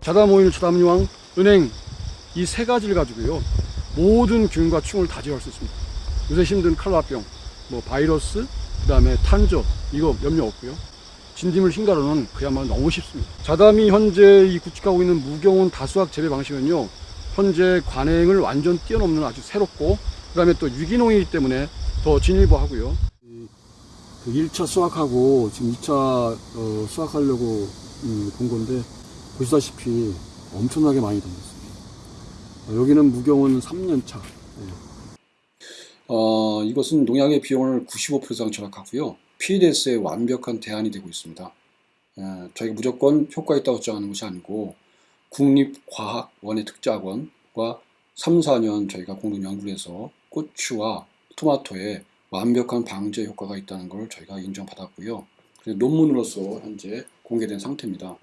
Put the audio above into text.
자담오일, 자담유황, 은행 이 세 가지를 가지고요 모든 균과 충을 다 제거할 수 있습니다. 요새 힘든 칼라병, 뭐 바이러스, 그 다음에 탄저 이거 염려 없고요. 진딧물 흰가루는 그야말로 너무 쉽습니다. 자담이 현재 이 구축하고 있는 무경운 다수학 재배 방식은요 현재 관행을 완전 뛰어넘는 아주 새롭고 그 다음에 또 유기농이기 때문에 더 진일보하고요. 그 1차 수확하고 지금 2차 어, 수확하려고 음, 본 건데 보시다시피 엄청나게 많이 덤볐습니다. 어, 여기는 무경은 3년차. 어, 이것은 농약의 비용을 95% 이상 절약하고요. PDS의 완벽한 대안이 되고 있습니다. 에, 저희가 무조건 효과 있다고 주장하는 것이 아니고 국립과학원의 특자학원과 3, 4년 저희가 공동 연구를 해서 고추와 토마토에 완벽한 방제 효과가 있다는 걸 저희가 인정받았고요. 논문으로서 현재 공개된 상태입니다.